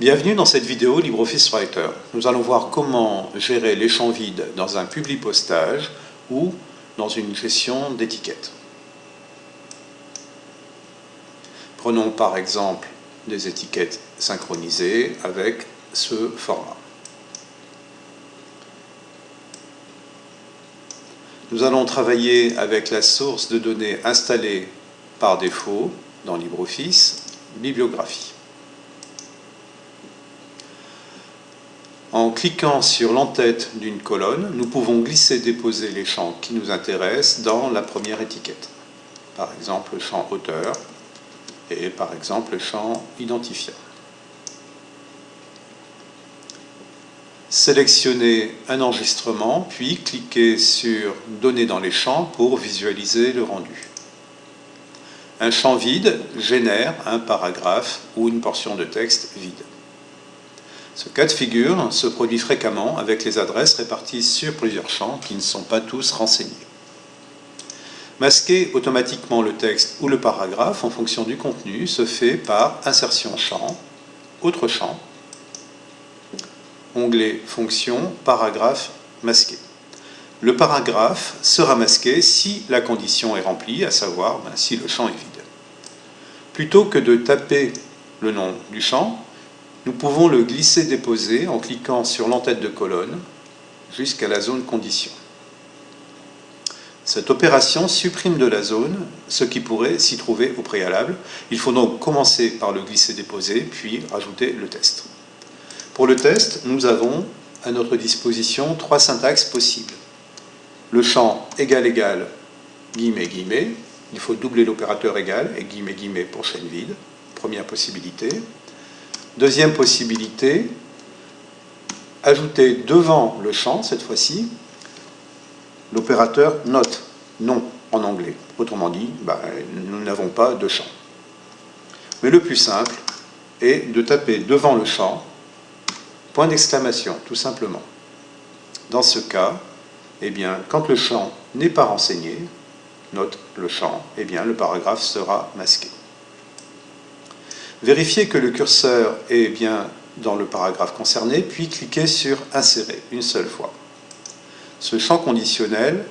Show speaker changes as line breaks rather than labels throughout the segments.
Bienvenue dans cette vidéo LibreOffice Writer. Nous allons voir comment gérer les champs vides dans un publipostage ou dans une gestion d'étiquettes. Prenons par exemple des étiquettes synchronisées avec ce format. Nous allons travailler avec la source de données installée par défaut dans LibreOffice, bibliographie. En cliquant sur l'entête d'une colonne, nous pouvons glisser-déposer les champs qui nous intéressent dans la première étiquette. Par exemple, le champ auteur et par exemple le champ identifiant. Sélectionnez un enregistrement, puis cliquez sur « Donner dans les champs » pour visualiser le rendu. Un champ vide génère un paragraphe ou une portion de texte vide. Ce cas de figure se produit fréquemment avec les adresses réparties sur plusieurs champs qui ne sont pas tous renseignés. Masquer automatiquement le texte ou le paragraphe en fonction du contenu se fait par insertion champ, autre champ, onglet fonction, paragraphe masqué. Le paragraphe sera masqué si la condition est remplie, à savoir ben, si le champ est vide. Plutôt que de taper le nom du champ, nous pouvons le glisser-déposer en cliquant sur l'entête de colonne jusqu'à la zone condition. Cette opération supprime de la zone ce qui pourrait s'y trouver au préalable. Il faut donc commencer par le glisser-déposer, puis rajouter le test. Pour le test, nous avons à notre disposition trois syntaxes possibles. Le champ égal égal, guillemets, guillemets. Il faut doubler l'opérateur égal et guillemets, guillemets pour chaîne vide. Première possibilité. Deuxième possibilité, ajouter devant le champ, cette fois-ci, l'opérateur note, non en anglais. Autrement dit, bah, nous n'avons pas de champ. Mais le plus simple est de taper devant le champ, point d'exclamation, tout simplement. Dans ce cas, eh bien, quand le champ n'est pas renseigné, note le champ, eh bien, le paragraphe sera masqué. Vérifiez que le curseur est bien dans le paragraphe concerné, puis cliquez sur « Insérer » une seule fois. Ce champ conditionnel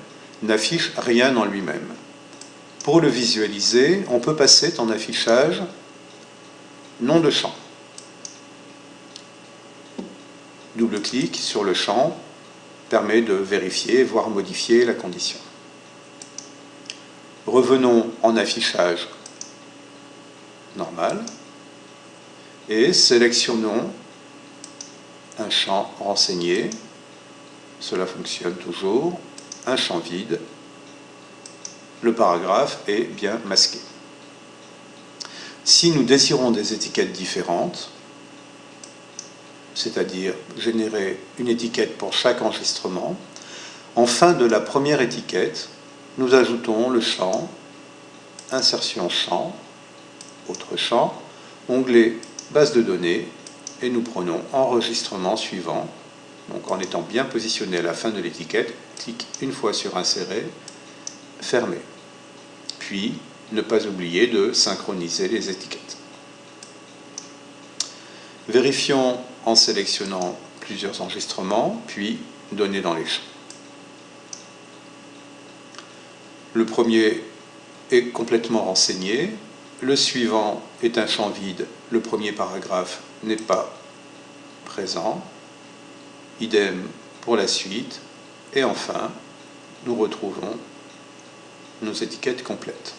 n'affiche rien en lui-même. Pour le visualiser, on peut passer en affichage nom de champ. Double-clic sur le champ permet de vérifier, voire modifier la condition. Revenons en affichage normal et sélectionnons un champ renseigné, cela fonctionne toujours, un champ vide, le paragraphe est bien masqué. Si nous désirons des étiquettes différentes, c'est-à-dire générer une étiquette pour chaque enregistrement, en fin de la première étiquette, nous ajoutons le champ, insertion champ, autre champ, onglet base de données, et nous prenons enregistrement suivant. Donc en étant bien positionné à la fin de l'étiquette, clique une fois sur insérer, fermer. Puis, ne pas oublier de synchroniser les étiquettes. Vérifions en sélectionnant plusieurs enregistrements, puis donner dans les champs. Le premier est complètement renseigné, le suivant est un champ vide, le premier paragraphe n'est pas présent. Idem pour la suite. Et enfin, nous retrouvons nos étiquettes complètes.